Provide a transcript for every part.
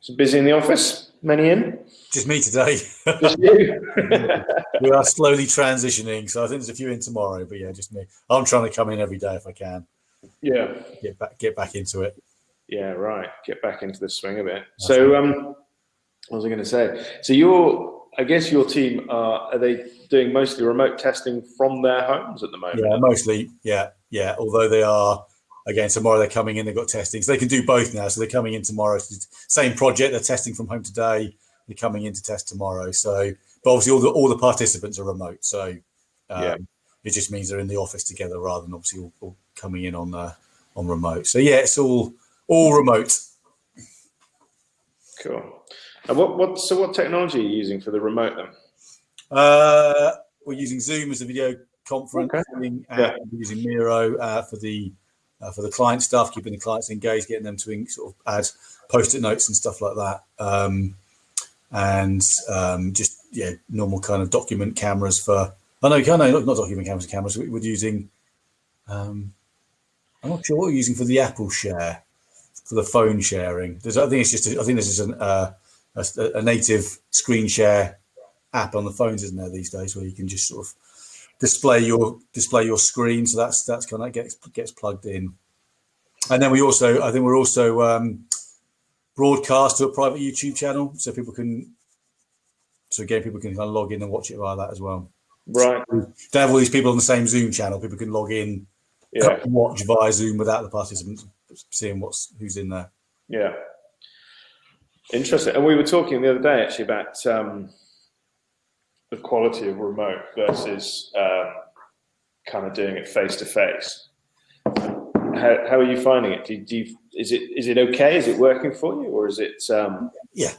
So busy in the office? Many in? Just me today. Just you? we are slowly transitioning, so I think there's a few in tomorrow. But yeah, just me. I'm trying to come in every day if I can. Yeah. Get back, get back into it. Yeah, right. Get back into the swing of it. That's so, right. um, what was I going to say? So your, I guess your team are are they doing mostly remote testing from their homes at the moment? Yeah, mostly. Yeah, yeah. Although they are again tomorrow they're coming in. They've got testing, so they can do both now. So they're coming in tomorrow. Same project. They're testing from home today. They're coming in to test tomorrow. So, but obviously all the all the participants are remote. So um, yeah. it just means they're in the office together rather than obviously all, all coming in on uh, on remote. So yeah, it's all all remote. Cool. And what what so what technology are you using for the remote then? Uh, we're using Zoom as a video conference. Okay. yeah. Using Miro uh, for the uh, for the client stuff, keeping the clients engaged, getting them to sort of add post-it notes and stuff like that. Um, and um, just yeah, normal kind of document cameras for. Oh no, no, not, not document cameras. Cameras. We, we're using. Um, I'm not sure what we're using for the Apple Share, for the phone sharing. There's, I think it's just. A, I think this is an, uh, a, a native screen share app on the phones, isn't there these days, where you can just sort of display your display your screen. So that's that's kind of gets gets plugged in. And then we also, I think we're also um, broadcast to a private YouTube channel, so people can, so again, people can kind of log in and watch it via that as well. Right. So to have all these people on the same Zoom channel, people can log in, yeah. watch via Zoom without the participants seeing what's who's in there. Yeah. Interesting. And we were talking the other day actually about um, the quality of remote versus um, kind of doing it face to face. How, how are you finding it? Do, do you, is it is it okay? Is it working for you, or is it um, yeah?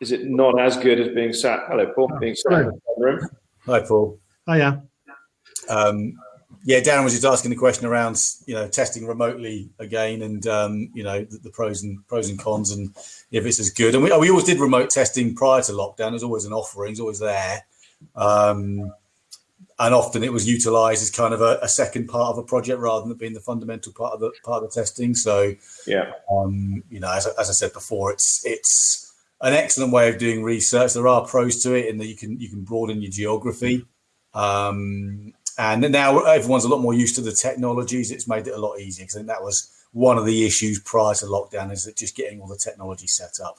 Is it not as good as being sat? Hello, Paul. Oh, being sat hello. in the room. Hi, Paul. Oh yeah. Um, yeah, Darren was just asking the question around you know testing remotely again, and um, you know the, the, pros and pros and cons, and if it's as good. And we, we always did remote testing prior to lockdown. There's always an offering, it's always there. Um, and often it was utilized as kind of a, a, second part of a project rather than being the fundamental part of the part of the testing. So yeah, um, you know, as, as I said before, it's it's an excellent way of doing research. There are pros to it in that you can you can broaden your geography. Um, and now everyone's a lot more used to the technologies. It's made it a lot easier because I think that was one of the issues prior to lockdown is that just getting all the technology set up.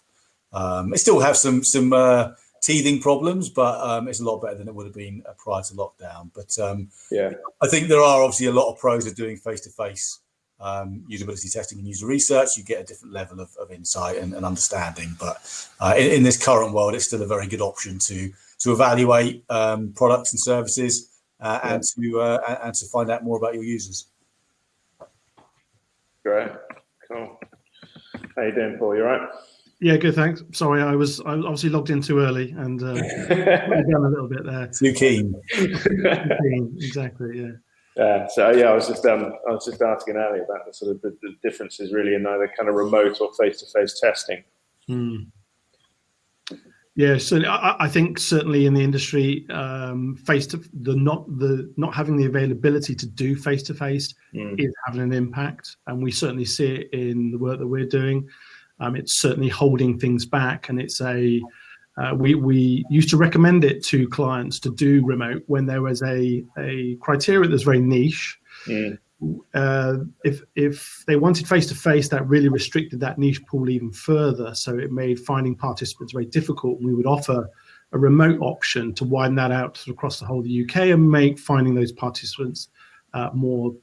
Um, it still have some some uh, teething problems, but um, it's a lot better than it would have been uh, prior to lockdown. But um, yeah, I think there are obviously a lot of pros of doing face-to-face um, usability testing and user research. You get a different level of, of insight and, and, understanding. But uh, in, in, this current world, it's still a very good option to to evaluate um, products and services uh, yeah. and to uh, and to find out more about your users. Great, cool. How you doing, Paul? You all right? Yeah, good. Thanks. Sorry, I was I was obviously logged in too early and uh, down a little bit there. Too keen. Exactly. Yeah. Yeah. So yeah, I was just um, I was just asking Ali about the sort of the, the differences really in either kind of remote or face to face testing. Hmm. Yeah, so I, I, think certainly in the industry, um, face to the not the not having the availability to do face to face is having an impact, and we certainly see it in the work that we're doing. Um, it's certainly holding things back, and it's a uh, we we used to recommend it to clients to do remote when there was a a criteria that's very niche. Mm. Uh, if if they wanted face to face, that really restricted that niche pool even further. So it made finding participants very difficult. We would offer a remote option to widen that out across the whole of the UK and make finding those participants uh, more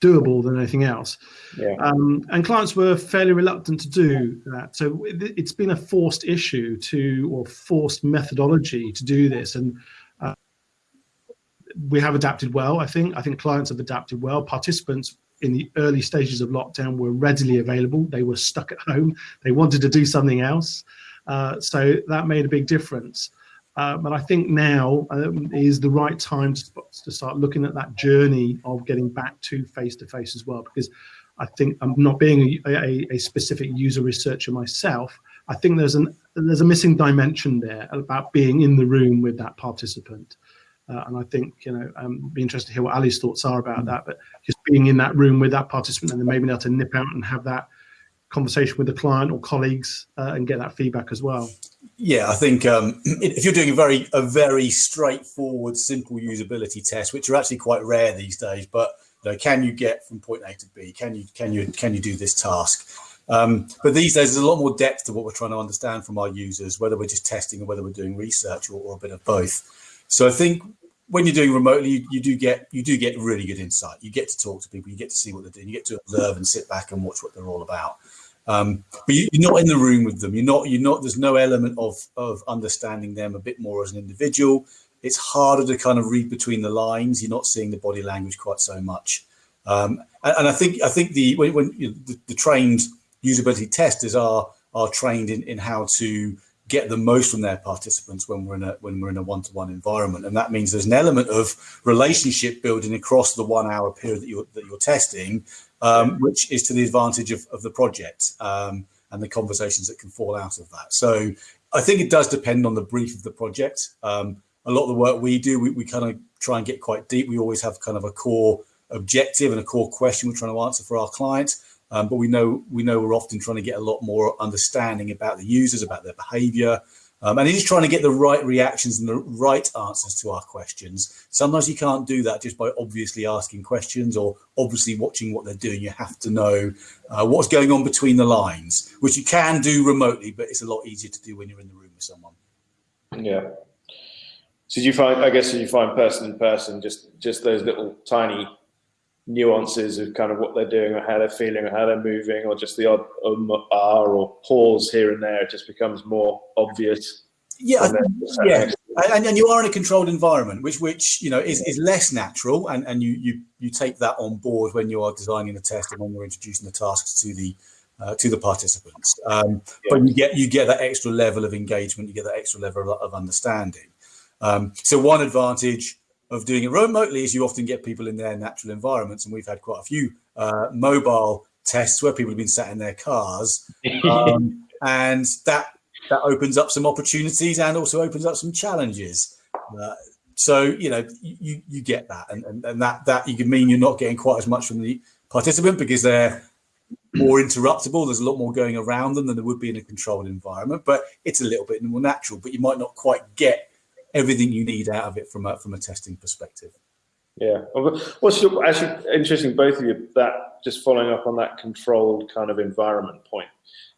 doable than anything else. Yeah. Um, and clients were fairly reluctant to do that. So it's been a forced issue to, or forced methodology to do this. And uh, we have adapted well, I think. I think clients have adapted well. Participants in the early stages of lockdown were readily available. They were stuck at home. They wanted to do something else. Uh, so that made a big difference. Uh, but I think now um, is the right time to, to, start looking at that journey of getting back to face-to-face -face as well, because I think I'm not being a, a, a, specific user researcher myself. I think there's an there's a missing dimension there about being in the room with that participant. Uh, and I think, you know, um, be interested to hear what Ali's thoughts are about that, but just being in that room with that participant and then maybe able to nip out and have that conversation with the client or colleagues uh, and get that feedback as well. Yeah, I think um, if you're doing a very a very straightforward, simple usability test, which are actually quite rare these days, but you know, can you get from point A to B? Can you can you can you do this task? Um, but these days, there's a lot more depth to what we're trying to understand from our users, whether we're just testing or whether we're doing research or, or a bit of both. So I think when you're doing remotely, you, you, do get you do get really good insight. You get to talk to people, you get to see what they're doing, you get to observe and sit back and watch what they're all about. Um, but you, are not in the room with them. You're not. You're not. There's no element of of understanding them a bit more as an individual. It's harder to kind of read between the lines. You're not seeing the body language quite so much. Um, and, and, I think I think the when, when you know, the, the, trained usability testers are are trained in, in how to get the most from their participants when we're in a when we're in a one-to-one environment and that means there's an element of relationship building across the one hour period that you're that you're testing um, which is to the advantage of, of the project um, and the conversations that can fall out of that. So i think it does depend on the brief of the project. Um, a lot of the work we do we, we kind of try and get quite deep. We always have kind of a core objective and a core question we're trying to answer for our clients um, but we know we know we're often trying to get a lot more understanding about the users, about their behaviour, um, and it is trying to get the right reactions and the right answers to our questions. Sometimes you can't do that just by obviously asking questions or obviously watching what they're doing. You have to know uh, what's going on between the lines, which you can do remotely, but it's a lot easier to do when you're in the room with someone. Yeah. So you find, I guess, you find person in person, just just those little tiny nuances of kind of what they're doing or how they're feeling or how they're moving or just the odd um, R or pause here and there, it just becomes more obvious. Yeah, yeah, and, and you are in a controlled environment, which which you know is, is less natural, and and you you you take that on board when you are designing the test and when you're introducing the tasks to the uh, to the participants. Um, yeah. But you get you get that extra level of engagement, you get that extra level of understanding. Um, so one advantage of doing it remotely is you often get people in their natural environments, and we've had quite a few uh, mobile tests where people have been sat in their cars, um, and that that opens up some opportunities and also opens up some challenges. Uh, so you know you you get that, and, and and that that you can mean you're not getting quite as much from the participant because they're more interruptible. There's a lot more going around them than there would be in a controlled environment, but it's a little bit more natural. But you might not quite get everything you need out of it from a, from a testing perspective. Yeah. What's your, actually interesting, both of you, that just following up on that controlled kind of environment point,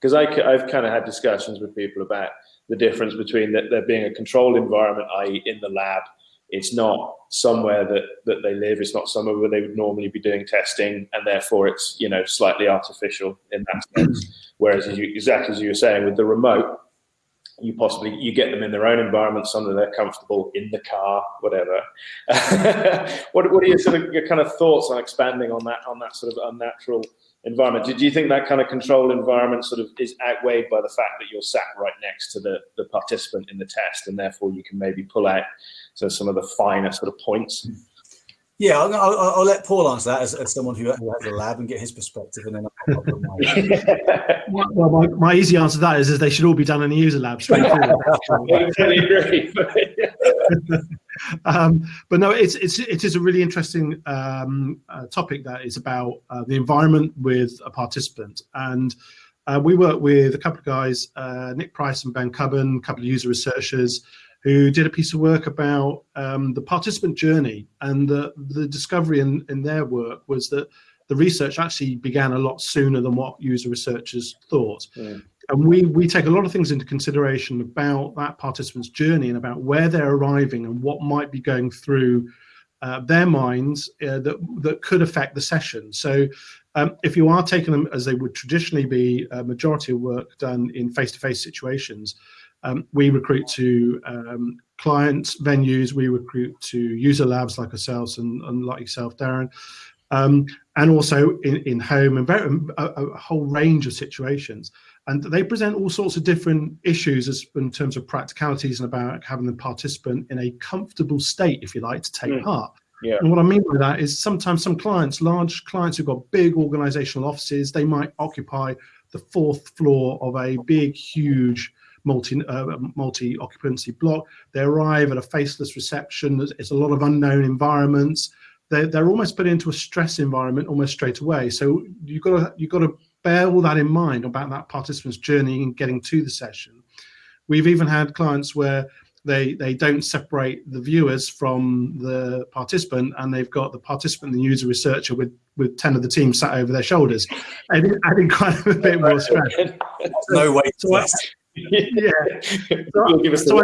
because I've kind of had discussions with people about the difference between that there being a controlled environment, i.e. in the lab, it's not somewhere that, that they live, it's not somewhere where they would normally be doing testing, and therefore it's, you know, slightly artificial in that sense. Whereas, as you, exactly as you were saying, with the remote, you possibly you get them in their own environment somewhere they're comfortable in the car whatever. What, what are your sort of your kind of thoughts on expanding on that on that sort of unnatural environment? Do, you think that kind of controlled environment sort of is outweighed by the fact that you're sat right next to the the participant in the test and therefore you can maybe pull out so some of the finer sort of points yeah, I'll, I'll, I'll, let Paul answer that as, as someone who, who, has a lab and get his perspective, and then. well, my, my, easy answer to that is, is they should all be done in the user lab. um, but no, it's it's it is a really interesting um, uh, topic that is about uh, the environment with a participant, and uh, we work with a couple of guys, uh, Nick Price and Ben Cubban, a couple of user researchers who did a piece of work about um, the participant journey. And the, the discovery in, in their work was that the research actually began a lot sooner than what user researchers thought. Yeah. And we, we take a lot of things into consideration about that participant's journey and about where they're arriving and what might be going through uh, their minds uh, that, that could affect the session. So um, if you are taking them as they would traditionally be, a majority of work done in face-to-face -face situations, um, we recruit to um, clients, venues, we recruit to user labs like ourselves and, and like yourself, Darren, um, and also in, in home and very, a, a, whole range of situations. And they present all sorts of different issues as, in terms of practicalities and about having the participant in a comfortable state, if you like, to take mm. part. Yeah. And what I mean by that is sometimes some clients, large clients who've got big organizational offices, they might occupy the fourth floor of a big, huge multi uh, multi occupancy block. They arrive at a faceless reception. It's a lot of unknown environments. They're, they're almost put into a stress environment almost straight away. So you've got to you've got to bear all that in mind about that participant's journey and getting to the session. We've even had clients where they they don't separate the viewers from the participant and they've got the participant and the user researcher with with 10 of the team sat over their shoulders adding, adding kind of a bit more stress no way so I, yeah. So, so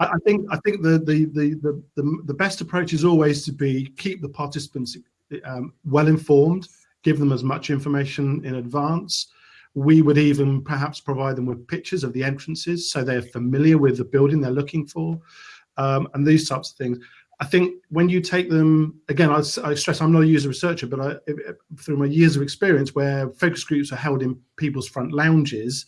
I, I, think i think the, the the the the the best approach is always to be keep the participants um, well informed give them as much information in advance. We would even perhaps provide them with pictures of the entrances so they're familiar with the building they're looking for um, and these types of things. I think when you take them, again, I, I stress I'm not a user researcher, but I, through my years of experience where focus groups are held in people's front lounges,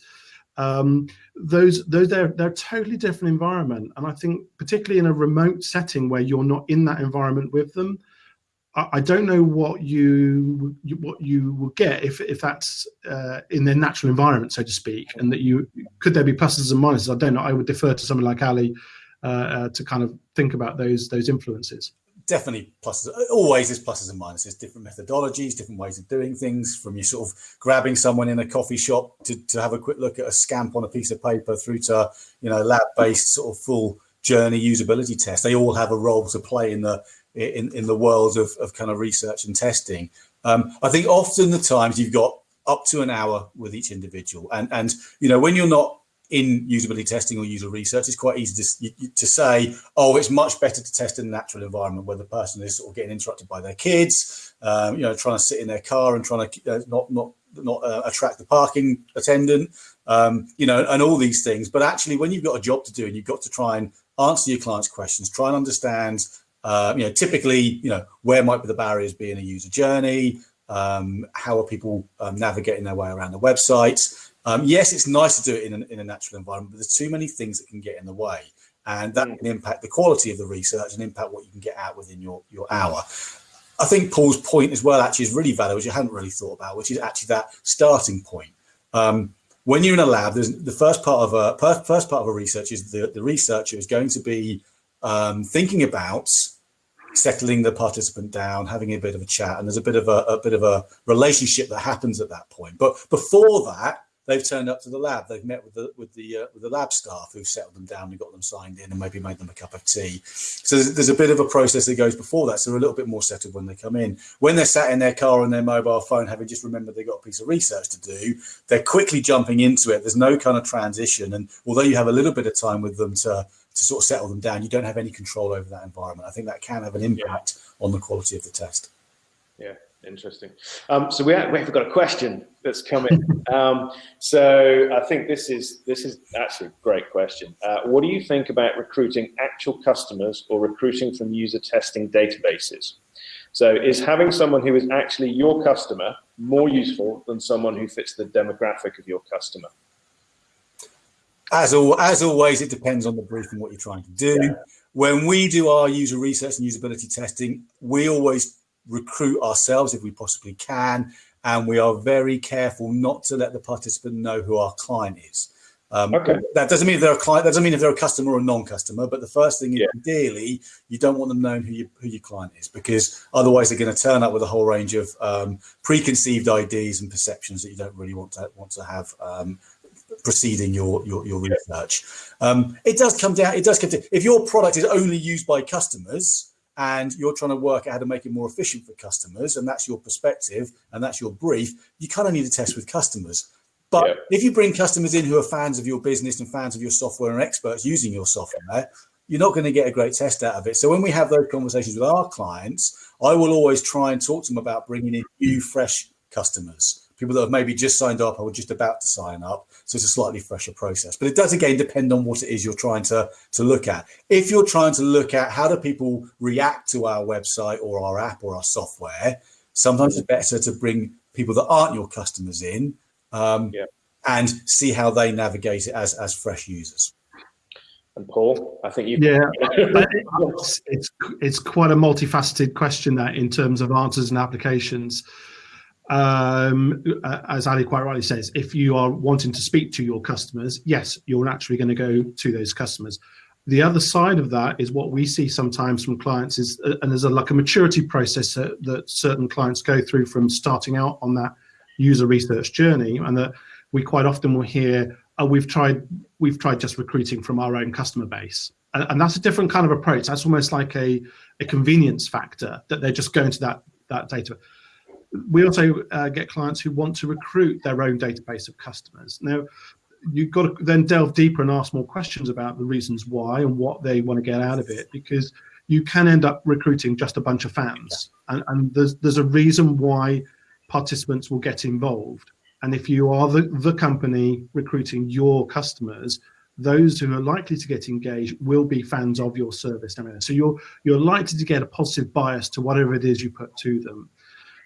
um, those those they're they're a totally different environment and i think particularly in a remote setting where you're not in that environment with them I don't know what you what you will get if if that's uh, in their natural environment, so to speak, and that you could there be pluses and minuses. I don't know. I would defer to someone like Ali uh, uh, to kind of think about those those influences. Definitely pluses. Always is pluses and minuses. Different methodologies, different ways of doing things. From you sort of grabbing someone in a coffee shop to, to have a quick look at a scamp on a piece of paper, through to you know lab based sort of full journey usability test. They all have a role to play in the in, in the world of, of kind of research and testing. Um, I think often the times you've got up to an hour with each individual. And, and you know, when you're not in usability testing or user research, it's quite easy to, to say, oh, it's much better to test in a natural environment where the person is sort of getting interrupted by their kids, um, you know, trying to sit in their car and trying to uh, not not not uh, attract the parking attendant, um, you know, and all these things. But actually, when you've got a job to do and you've got to try and answer your clients' questions, try and understand uh, you know, typically, you know, where might be the barriers be in a user journey? Um, how are people um, navigating their way around the website? Um, yes, it's nice to do it in, an, in a natural environment, but there's too many things that can get in the way. And that mm. can impact the quality of the research and impact what you can get out within your, your hour. I think Paul's point as well actually is really valid, which I hadn't really thought about, which is actually that starting point. Um, when you're in a lab, there's the first part of a first part of a research is the, the researcher is going to be um, thinking about settling the participant down, having a bit of a chat, and there's a bit of a, a bit of a relationship that happens at that point. But before that, they've turned up to the lab. They've met with the with the uh, with the lab staff who settled them down and got them signed in, and maybe made them a cup of tea. So there's, there's, a bit of a process that goes before that. So they're a little bit more settled when they come in. When they're sat in their car on their mobile phone, having just remembered they've got a piece of research to do, they're quickly jumping into it. There's no kind of transition, and although you have a little bit of time with them to to sort of settle them down, you don't have any control over that environment. I think that can have an impact yeah. on the quality of the test. Interesting. Um, so we have, we've got a question that's coming. um, so I think this is this is actually a great question. Uh, what do you think about recruiting actual customers or recruiting from user testing databases? So is having someone who is actually your customer more useful than someone who fits the demographic of your customer? as, al as always, it depends on the brief and what you're trying to do. Yeah. When we do our user research and usability testing, we always recruit ourselves if we possibly can, and we are very careful not to let the participant know who our client is. Um, okay. That doesn't mean if they're a client. That doesn't mean if they're a customer or a non-customer. But the first thing, yeah. ideally, you don't want them knowing who, you, who your client is, because otherwise they're going to turn up with a whole range of um, preconceived ideas and perceptions that you don't really want to want to have um, preceding your your, your research. Um, it does come down. It does come to if your product is only used by customers and you're trying to work out how to make it more efficient for customers, and that's your perspective and that's your brief. You kind of need to test with customers. But yeah. if you bring customers in who are fans of your business and fans of your software and experts using your software, you're not going to get a great test out of it. So when we have those conversations with our clients, I will always try and talk to them about bringing in new, fresh customers people that have maybe just signed up or just about to sign up. So it's a slightly fresher process. But it does again depend on what it is you're trying to, to look at. If you're trying to look at how do people react to our website or our app or our software, sometimes it's better to bring people that aren't your customers in um, yeah. and see how they navigate it as, as fresh users. And Paul, I think you. Yeah, it's, it's it's quite a multifaceted question that in terms of answers and applications um, uh, as Ali quite rightly says, if you are wanting to speak to your customers, yes, you're naturally going to go to those customers. The other side of that is what we see sometimes from clients is, uh, and there's a like a maturity process that, that certain clients go through from starting out on that user research journey, and that we quite often will hear, "Oh, we've tried we've tried just recruiting from our own customer base," and, and that's a different kind of approach. That's almost like a a convenience factor that they're just going to that that data. We also uh, get clients who want to recruit their own database of customers. Now, you've got to then delve deeper and ask more questions about the reasons why and what they want to get out of it because you can end up recruiting just a bunch of fans. And, and there's there's a reason why participants will get involved. And if you are the, the company recruiting your customers those who are likely to get engaged will be fans of your service so you're you're likely to get a positive bias to whatever it is you put to them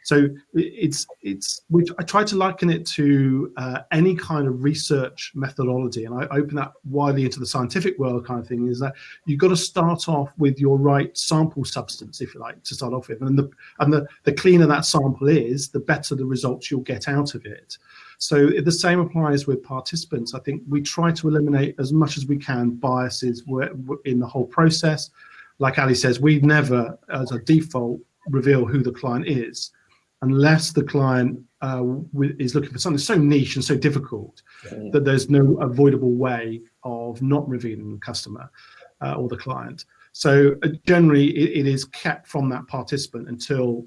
so it's it's which I try to liken it to uh, any kind of research methodology, and I open that widely into the scientific world kind of thing. Is that you've got to start off with your right sample substance, if you like, to start off with, and the and the the cleaner that sample is, the better the results you'll get out of it. So the same applies with participants. I think we try to eliminate as much as we can biases in the whole process. Like Ali says, we never, as a default, reveal who the client is unless the client uh, is looking for something so niche and so difficult yeah. that there's no avoidable way of not revealing the customer uh, or the client. So uh, generally, it, it is kept from that participant until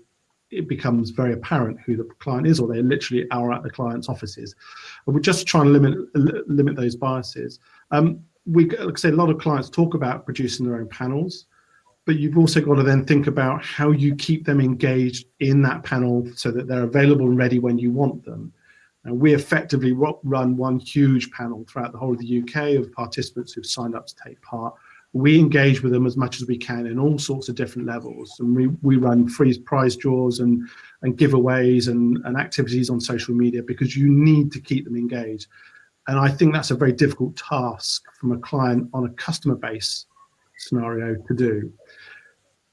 it becomes very apparent who the client is, or they literally are at the client's offices. And we're just trying to limit limit those biases. Um, we, like I say, a lot of clients talk about producing their own panels but you've also got to then think about how you keep them engaged in that panel so that they're available and ready when you want them. And we effectively run one huge panel throughout the whole of the UK of participants who've signed up to take part. We engage with them as much as we can in all sorts of different levels. And we, we run free prize draws and, and giveaways and, and activities on social media because you need to keep them engaged. And I think that's a very difficult task from a client on a customer base scenario to do.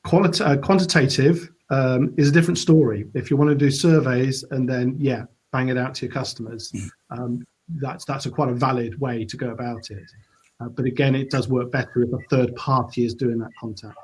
Qualita uh, quantitative um, is a different story. If you want to do surveys and then, yeah, bang it out to your customers, mm. um, that's that's a quite a valid way to go about it. Uh, but again, it does work better if a third party is doing that contact.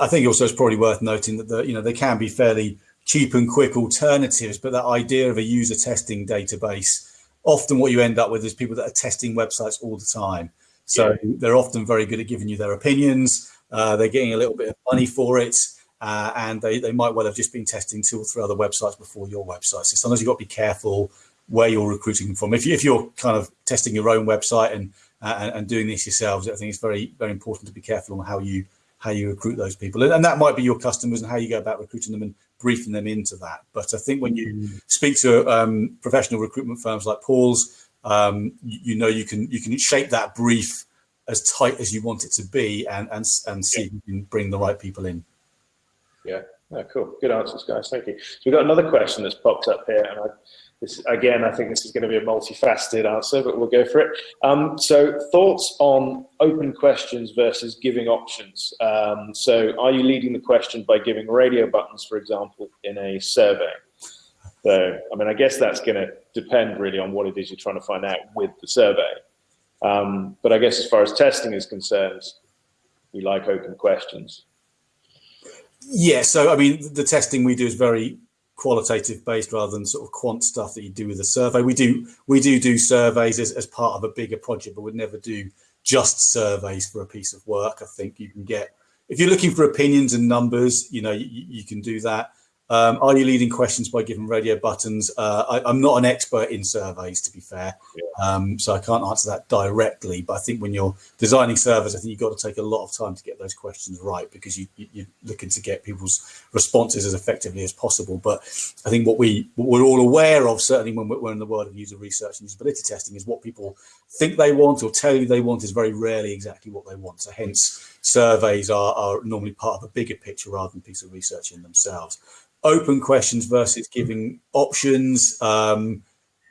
I think also it's probably worth noting that the, you know they can be fairly cheap and quick alternatives, but that idea of a user testing database, often what you end up with is people that are testing websites all the time. So they're often very good at giving you their opinions. Uh, they're getting a little bit of money for it. Uh, and they, they might well have just been testing two or three other websites before your website. So sometimes you've got to be careful where you're recruiting from. If, you, if you're kind of testing your own website and, uh, and doing this yourselves, I think it's very, very important to be careful on how you how you recruit those people. And, and that might be your customers and how you go about recruiting them and briefing them into that. But I think when you mm. speak to um, professional recruitment firms like Paul's, um, you, you know you can you can shape that brief as tight as you want it to be and and, and see yeah. if you can bring the right people in. Yeah, yeah, cool. Good answers, guys. Thank you. So we've got another question that's popped up here, and I, this again, I think this is going to be a multifaceted answer, but we'll go for it. Um, so, thoughts on open questions versus giving options. Um, so, are you leading the question by giving radio buttons, for example, in a survey? So, I mean, I guess that's going to depend really on what it is you're trying to find out with the survey. Um, but I guess as far as testing is concerned, we like open questions. Yeah, so I mean, the testing we do is very qualitative based rather than sort of quant stuff that you do with a survey. We do we do do surveys as, as part of a bigger project, but we'd never do just surveys for a piece of work. I think you can get if you're looking for opinions and numbers, you know, you, you can do that. Um, are you leading questions by giving radio buttons? Uh, I, am not an expert in surveys, to be fair, yeah. um, so I can't answer that directly. But I think when you're designing surveys, I think you've got to take a lot of time to get those questions right because you, are looking to get people's responses as effectively as possible. But I think what, we, what we're all aware of, certainly when we're in the world of user research and usability testing, is what people think they want or tell you they want is very rarely exactly what they want. So hence, surveys are, are normally part of a bigger picture rather than a piece of research in themselves open questions versus giving options. Um,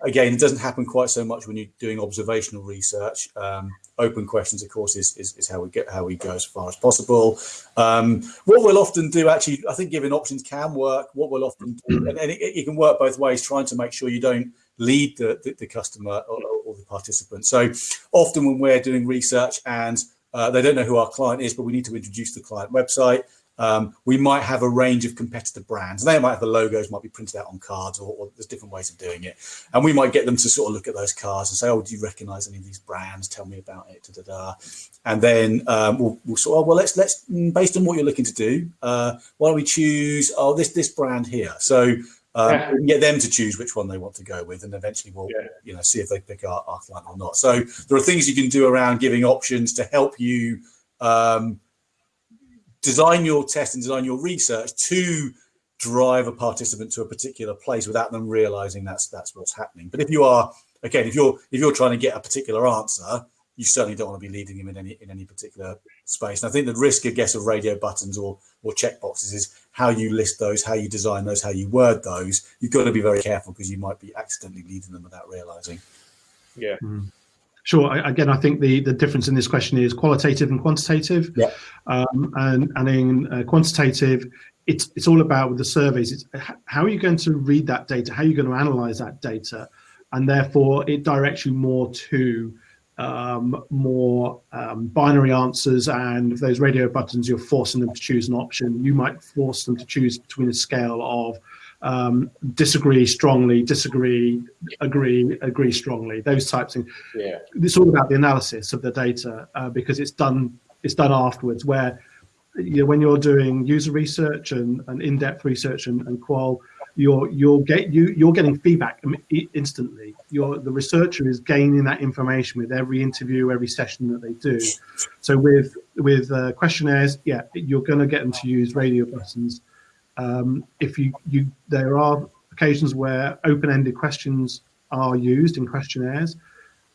again, it doesn't happen quite so much when you're doing observational research. Um, open questions, of course, is, is, is, how we get how we go as far as possible. Um, what we'll often do, actually, I think giving options can work. What we'll often do, and, and it, it, can work both ways, trying to make sure you don't lead the, the, the customer or, or, the participant. So often when we're doing research and uh, they don't know who our client is, but we need to introduce the client website, um, we might have a range of competitor brands. They might have the logos, might be printed out on cards, or, or, there's different ways of doing it. And we might get them to sort of look at those cards and say, "Oh, do you recognise any of these brands? Tell me about it." Da, da, da. And then um, we'll, we'll sort of, well, let's let's mm, based on what you're looking to do, uh, why don't we choose? Oh, this this brand here. So. Um, yeah. we can get them to choose which one they want to go with, and eventually we'll, yeah. you know, see if they pick our, our client or not. So there are things you can do around giving options to help you um, design your test and design your research to drive a participant to a particular place without them realizing that's that's what's happening. But if you are again, if you're if you're trying to get a particular answer, you certainly don't want to be leading them in any in any particular space. And I think the risk, I guess, of radio buttons or or check boxes is how you list those, how you design those, how you word those. You've got to be very careful because you might be accidentally leading them without realizing. Yeah. Mm. Sure. Again, I think the, the difference in this question is qualitative and quantitative. Yeah. Um, and and in uh, quantitative, it's it's all about with the surveys. It's how are you going to read that data? How are you going to analyze that data? And therefore, it directs you more to um, more um, binary answers. And those radio buttons, you're forcing them to choose an option. You might force them to choose between a scale of um, disagree strongly, disagree, agree, agree strongly, those types of things. Yeah. It's all about the analysis of the data uh, because it's done it's done afterwards where you know, when you're doing user research and, and in-depth research and, and qual, you're you're get you you're getting feedback instantly. You're the researcher is gaining that information with every interview, every session that they do. So with with uh, questionnaires, yeah, you're going to get them to use radio buttons um, if you, you, there are occasions where open-ended questions are used in questionnaires,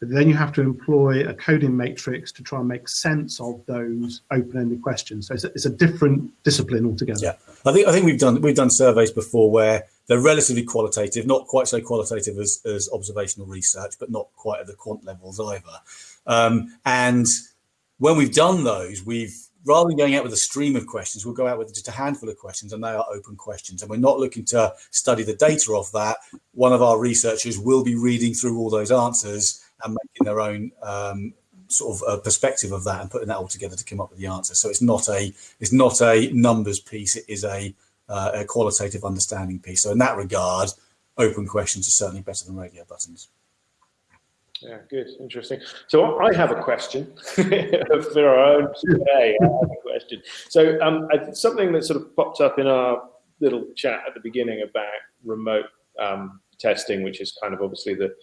but then you have to employ a coding matrix to try and make sense of those open-ended questions. So it's a, it's a different discipline altogether. Yeah, I think I think we've done we've done surveys before where they're relatively qualitative, not quite so qualitative as, as observational research, but not quite at the quant levels either. Um, and when we've done those, we've rather than going out with a stream of questions, we'll go out with just a handful of questions and they are open questions. And we're not looking to study the data of that. One of our researchers will be reading through all those answers and making their own um, sort of a perspective of that and putting that all together to come up with the answer. So it's not a it's not a numbers piece. It is a, uh, a qualitative understanding piece. So in that regard, open questions are certainly better than radio buttons. Yeah, good, interesting. So I have a question for our own today. I have a question. So um, something that sort of popped up in our little chat at the beginning about remote um, testing, which is kind of obviously the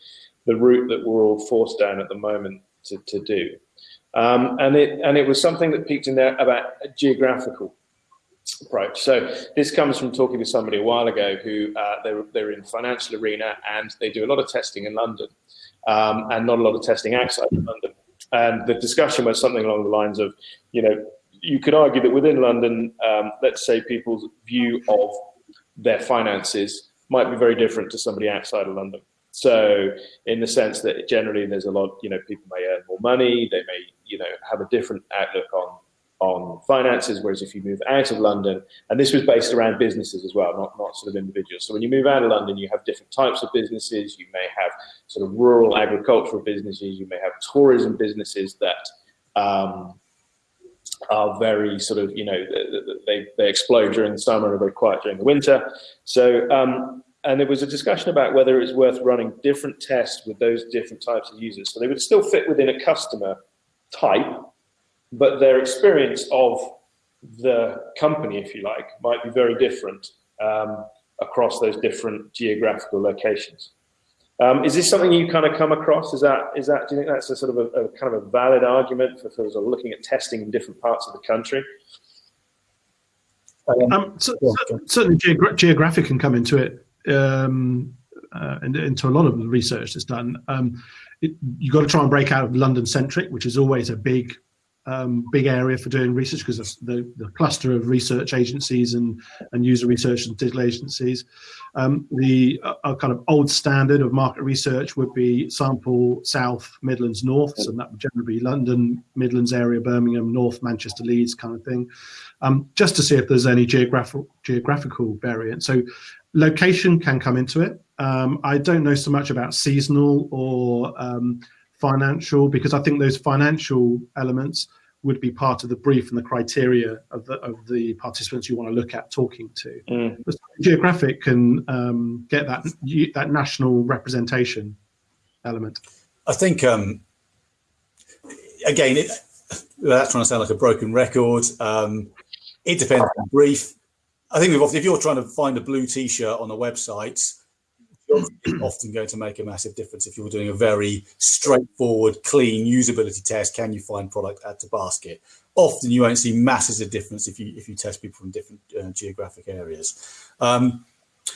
the route that we're all forced down at the moment to, to do. Um, and it and it was something that peaked in there about geographical approach. So this comes from talking to somebody a while ago who uh, they're, they're in financial arena and they do a lot of testing in London um, and not a lot of testing outside of London. And the discussion was something along the lines of, you know, you could argue that within London, um, let's say people's view of their finances might be very different to somebody outside of London. So in the sense that generally there's a lot, you know, people may earn more money, they may, you know, have a different outlook on on finances, whereas if you move out of London, and this was based around businesses as well, not, not sort of individuals. So when you move out of London, you have different types of businesses. You may have sort of rural agricultural businesses. You may have tourism businesses that um, are very sort of, you know, they, they explode during the summer and very quiet during the winter. So, um, and there was a discussion about whether it's worth running different tests with those different types of users. So they would still fit within a customer type, but their experience of the company, if you like, might be very different um, across those different geographical locations. Um, is this something you kind of come across? Is that is that? Do you think that's a sort of a, a kind of a valid argument for, for sort of looking at testing in different parts of the country? Um, so, certainly, geogra geographic can come into it, um, uh, into a lot of the research that's done. Um, it, you've got to try and break out of London centric, which is always a big um, big area for doing research because the, the cluster of research agencies and, and user research and digital agencies. Um, the uh, kind of old standard of market research would be sample South, Midlands, North, so that would generally be London, Midlands area, Birmingham, North, Manchester, Leeds kind of thing, um, just to see if there's any geographical geographical variant. So location can come into it. Um, I don't know so much about seasonal or um, financial because I think those financial elements would be part of the brief and the criteria of the of the participants you want to look at talking to. Mm. But geographic can um, get that that national representation element. I think um, again, it, that's trying to sound like a broken record. Um, it depends on brief. I think if you're trying to find a blue T-shirt on a website, often going to make a massive difference if you're doing a very straightforward, clean usability test. Can you find product add to basket? Often you won't see masses of difference if you if you test people from different uh, geographic areas. Um,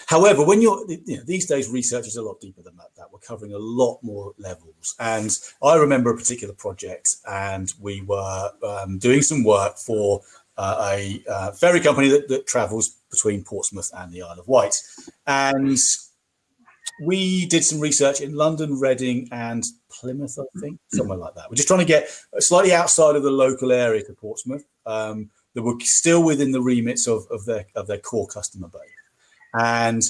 however, when you're you know, these days, research is a lot deeper than that, that. We're covering a lot more levels. And I remember a particular project, and we were um, doing some work for uh, a uh, ferry company that, that travels between Portsmouth and the Isle of Wight, and we did some research in London, Reading, and Plymouth, I think, somewhere like that. We're just trying to get slightly outside of the local area to Portsmouth um, that were still within the remits of, of their of their core customer base. And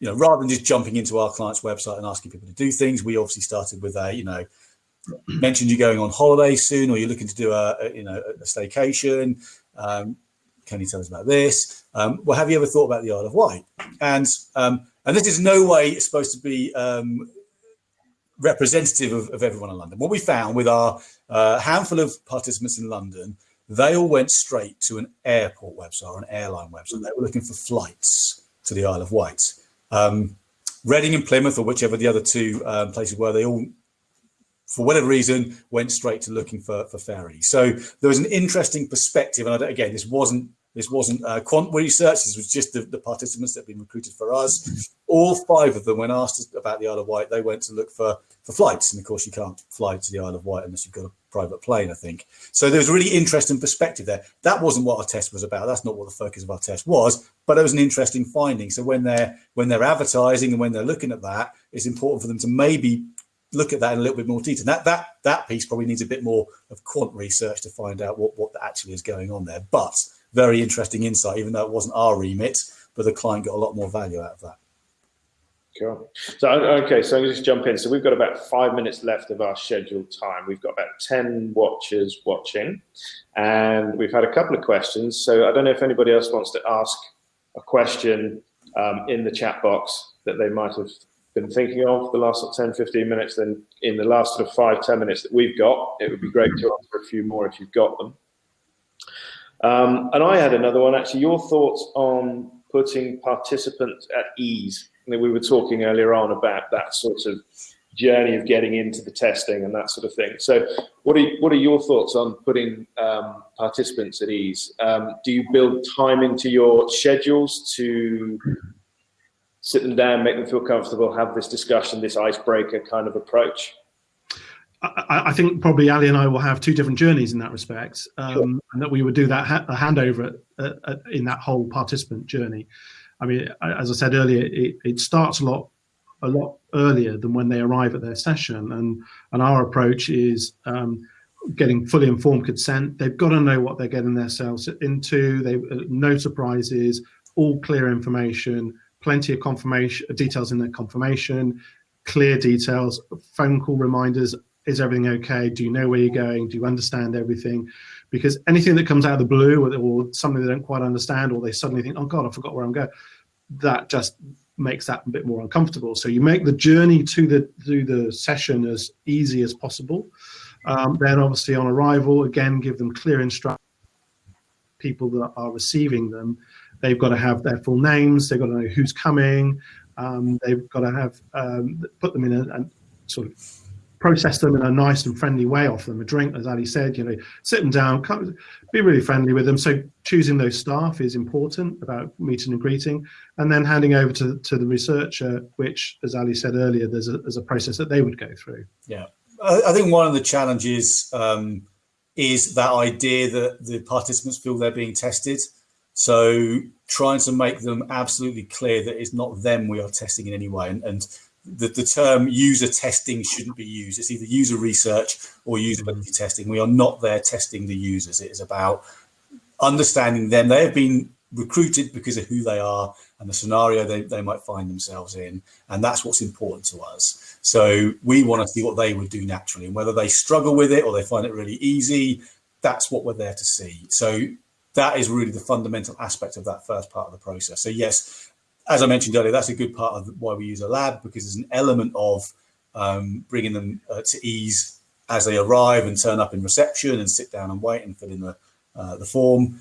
you know, rather than just jumping into our client's website and asking people to do things, we obviously started with a you know mentioned you're going on holiday soon, or you're looking to do a, a you know a staycation. Um, can you tell us about this? Um, well, have you ever thought about the Isle of Wight? And um, and this is no way supposed to be um, representative of, of, everyone in London. What we found with our uh, handful of participants in London, they all went straight to an airport website or an airline website. They were looking for flights to the Isle of Wight. Um, Reading and Plymouth, or whichever the other two um, places were, they all, for whatever reason, went straight to looking for, for ferries. So there was an interesting perspective. And again, this wasn't this wasn't uh, quant research. This was just the, the, participants that had been recruited for us. All five of them, when asked about the Isle of Wight, they went to look for, for flights. And of course, you can't fly to the Isle of Wight unless you've got a private plane, I think. So there was a really interesting perspective there. That wasn't what our test was about. That's not what the focus of our test was, but it was an interesting finding. So when they're when they're advertising and when they're looking at that, it's important for them to maybe look at that in a little bit more detail. That that that piece probably needs a bit more of quant research to find out what what actually is going on there. But very interesting insight, even though it wasn't our remit, but the client got a lot more value out of that. Cool. So, okay, so I'm going to just jump in. So we've got about five minutes left of our scheduled time. We've got about 10 watchers watching, and we've had a couple of questions. So I don't know if anybody else wants to ask a question um, in the chat box that they might have been thinking of the last 10, 15 minutes. Then in the last sort of five, 10 minutes that we've got, it would be great to answer a few more if you've got them. Um, and I had another one, actually, your thoughts on putting participants at ease. I mean, we were talking earlier on about that sort of journey of getting into the testing and that sort of thing. So what are, what are your thoughts on putting um, participants at ease? Um, do you build time into your schedules to sit them down, make them feel comfortable, have this discussion, this icebreaker kind of approach? I, I, think probably Ali and I will have two different journeys in that respect, um, sure. and that we would do that ha handover at, at, in that whole participant journey. I mean, as I said earlier, it, it, starts a lot a lot earlier than when they arrive at their session, and and our approach is um, getting fully informed consent. They've got to know what they're getting themselves into. They uh, no surprises, all clear information, plenty of confirmation details in their confirmation, clear details, phone call reminders is everything okay? Do you know where you're going? Do you understand everything? Because anything that comes out of the blue or, or something they don't quite understand, or they suddenly think, oh God, I forgot where I'm going, that just makes that a bit more uncomfortable. So you make the journey to the to the session as easy as possible. Um, then obviously on arrival, again, give them clear instructions. People that are receiving them, they've got to have their full names. They've got to know who's coming. Um, they've got to have um, put them in a, a, sort of process them in a nice and friendly way, offer them a drink, as Ali said, you know, sit them down, come, be really friendly with them. So choosing those staff is important about meeting and greeting, and then handing over to, to the researcher, which, as Ali said earlier, there's a, there's a process that they would go through. Yeah, I think one of the challenges um, is that idea that the participants feel they're being tested. So trying to make them absolutely clear that it's not them we are testing in any way. And, and the, the term user testing shouldn't be used. It's either user research or usability mm-hmm. testing. We are not there testing the users. It is about understanding them. They have been recruited because of who they are and the scenario they, they might find themselves in. And that's what's important to us. So we want to see what they would do naturally and whether they struggle with it or they find it really easy. that's what we're there to see. So that is really the fundamental aspect of that first part of the process. So yes, as I mentioned earlier, that's a good part of why we use a lab because there's an element of um, bringing them uh, to ease as they arrive and turn up in reception and sit down and wait and fill in the, uh, the form.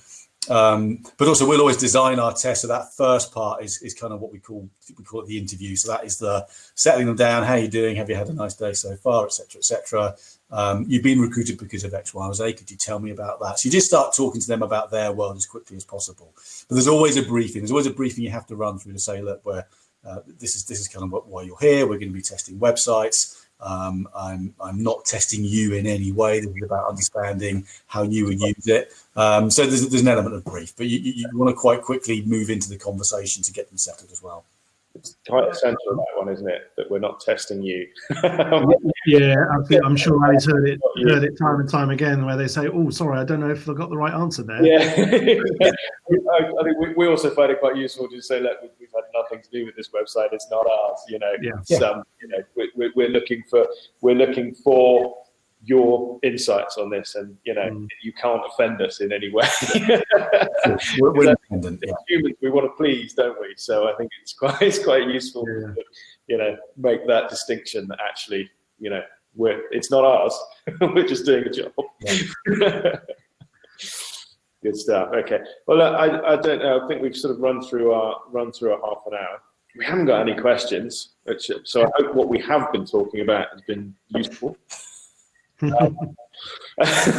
Um, but also we'll always design our test. So that first part is, is kind of what we call we call it the interview. So that is the settling them down. How are you doing? Have you had a nice day so far, etc., etc. Um, you've been recruited because of X, Y, or Z. Could you tell me about that? So you just start talking to them about their world as quickly as possible. But there's always a briefing. There's always a briefing you have to run through to say, look, where uh, this is this is kind of what, why you're here. We're going to be testing websites. Um, I'm, I'm not testing you in any way. This is about understanding how you would use it. Um, so there's, there's an element of brief, but you, you, want to quite quickly move into the conversation to get them settled as well. It's quite essential that one, isn't it? That we're not testing you. yeah, I'm sure Ali's heard it heard it time and time again, where they say, "Oh, sorry, I don't know if I got the right answer there." Yeah, I, I, think we, we, also find it quite useful to say, "Look, we've had nothing to do with this website. It's not ours." You know, yeah. Some, you know, we, we're looking for we're looking for your insights on this and you know mm. you can't offend us in any way we're, we're independent yeah. humans we want to please don't we so i think it's quite it's quite useful yeah. to, you know make that distinction that actually you know we're it's not ours we're just doing a job yeah. good stuff okay well I, I don't know i think we've sort of run through our run through a half an hour we haven't got any questions which, so i hope what we have been talking about has been useful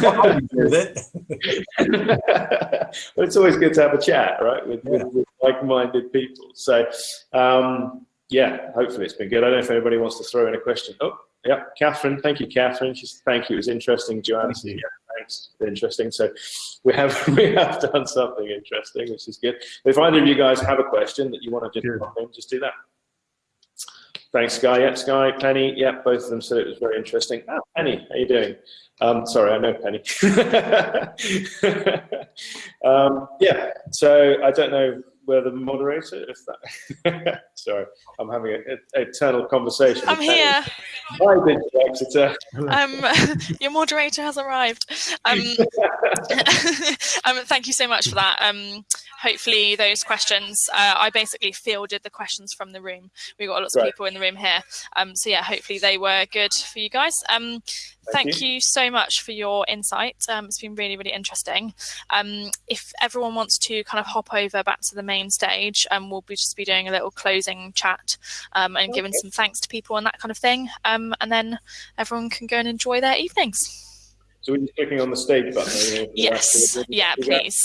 well, it's always good to have a chat, right, with, yeah. with, with like-minded people. So, um, yeah, hopefully it's been good. I don't know if anybody wants to throw in a question. Oh, yeah, Catherine. Thank you, Catherine. She's thank you. It was interesting, Joanna. Thank yeah, thanks. Interesting. So we have we have done something interesting, which is good. If either of you guys have a question that you want to just pop in, just do that. Thanks, Sky. Yeah, Sky, Penny. Yeah, both of them said it was very interesting. Ah, Penny, how you doing? Um, sorry, I know Penny. um, yeah, so I don't know where the moderator, if that. sorry, I'm having an eternal conversation. I'm here. Hi, Bridget Exeter. Um, your moderator has arrived. Um, um, thank you so much for that. Um, hopefully those questions, uh, I basically fielded the questions from the room. We've got lots right. of people in the room here. Um, so yeah, hopefully they were good for you guys. Um, thank, thank you. you. so much for your insight. Um, it's been really, really interesting. Um, if everyone wants to kind of hop over back to the main stage, um, we'll be just be doing a little closing chat um, and okay. giving some thanks to people and that kind of thing. and then everyone can go and enjoy their evenings. So we're just clicking on the stage button. Yes. Yeah, please.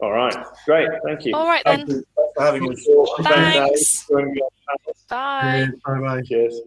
All right. Great. Thank you. All right Thank then. for having us. Thanks. Bye. Bye bye. Cheers.